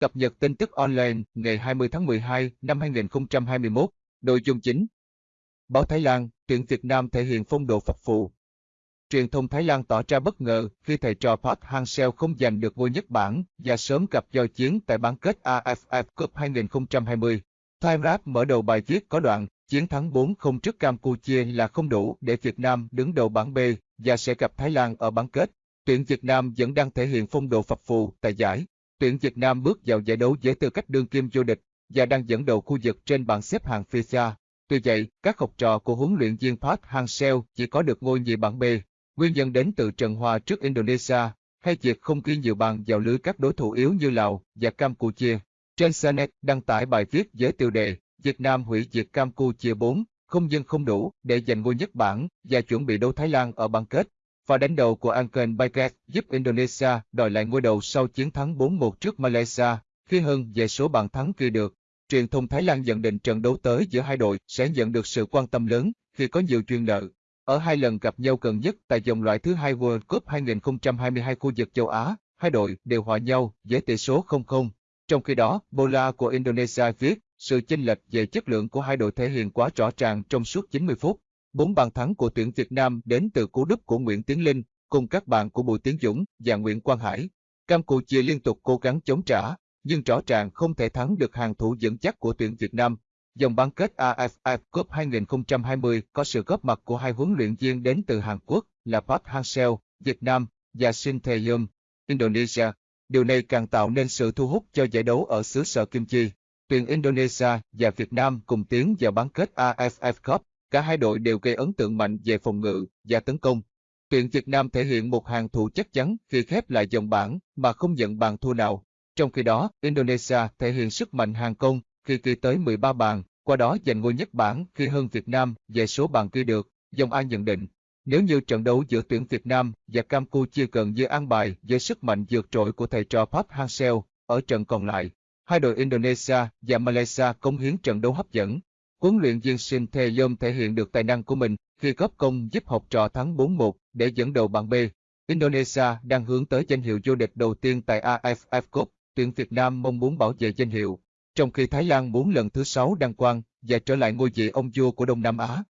Cập nhật tin tức online ngày 20 tháng 12 năm 2021, nội dung chính. Báo Thái Lan, tuyển Việt Nam thể hiện phong độ phập phù. Truyền thông Thái Lan tỏ ra bất ngờ khi thầy trò Park Hang-seo không giành được ngôi nhất bảng và sớm gặp do chiến tại bán kết AFF Cup 2020. Time Rap mở đầu bài viết có đoạn, chiến thắng 4-0 trước Campuchia là không đủ để Việt Nam đứng đầu bảng B và sẽ gặp Thái Lan ở bán kết. Tuyển Việt Nam vẫn đang thể hiện phong độ phập phù tại giải. Tuyển Việt Nam bước vào giải đấu với tư cách đương kim vô địch và đang dẫn đầu khu vực trên bảng xếp hạng FIFA. Tuy vậy, các học trò của huấn luyện viên Park Hang-seo chỉ có được ngôi nhì bảng B. Nguyên nhân đến từ trận hòa trước Indonesia hay việc không ghi nhiều bàn vào lưới các đối thủ yếu như Lào và Campuchia. Trên Sanet đăng tải bài viết với tiêu đề Việt Nam hủy diệt Campuchia 4, không dân không đủ để giành ngôi nhất bảng và chuẩn bị đấu Thái Lan ở bán kết. Và đánh đầu của Anken Baiket giúp Indonesia đòi lại ngôi đầu sau chiến thắng 4-1 trước Malaysia, khi hơn về số bàn thắng ghi được. Truyền thông Thái Lan nhận định trận đấu tới giữa hai đội sẽ nhận được sự quan tâm lớn khi có nhiều chuyên nợ. Ở hai lần gặp nhau gần nhất tại vòng loại thứ hai World Cup 2022 khu vực châu Á, hai đội đều hòa nhau với tỷ số 0-0. Trong khi đó, Bola của Indonesia viết, sự chênh lệch về chất lượng của hai đội thể hiện quá rõ ràng trong suốt 90 phút. Bốn bàn thắng của tuyển Việt Nam đến từ cú đúp của Nguyễn Tiến Linh, cùng các bạn của Bùi Tiến Dũng và Nguyễn Quang Hải. Campuchia liên tục cố gắng chống trả, nhưng rõ ràng không thể thắng được hàng thủ vững chắc của tuyển Việt Nam. Dòng bán kết AFF Cup 2020 có sự góp mặt của hai huấn luyện viên đến từ Hàn Quốc là Park Hang-seo, Việt Nam, và Shin Tae-yum, Indonesia. Điều này càng tạo nên sự thu hút cho giải đấu ở xứ sở Kim Chi. Tuyển Indonesia và Việt Nam cùng tiến vào bán kết AFF Cup. Cả hai đội đều gây ấn tượng mạnh về phòng ngự và tấn công. Tuyển Việt Nam thể hiện một hàng thủ chắc chắn khi khép lại dòng bảng mà không nhận bàn thua nào. Trong khi đó, Indonesia thể hiện sức mạnh hàng công khi ghi tới 13 bàn, qua đó giành ngôi nhất bảng khi hơn Việt Nam về số bàn ghi được. Dòng A nhận định, nếu như trận đấu giữa tuyển Việt Nam và Campuchia gần như an bài với sức mạnh vượt trội của thầy trò Park Hang-seo, ở trận còn lại, hai đội Indonesia và Malaysia cống hiến trận đấu hấp dẫn. Huấn luyện viên Shin Tae-yom thể hiện được tài năng của mình khi góp công giúp học trò thắng 4-1 để dẫn đầu bảng B. Indonesia đang hướng tới danh hiệu vô địch đầu tiên tại AFF Cup, tuyển Việt Nam mong muốn bảo vệ danh hiệu, trong khi Thái Lan muốn lần thứ sáu đăng quang và trở lại ngôi vị ông vua của Đông Nam Á.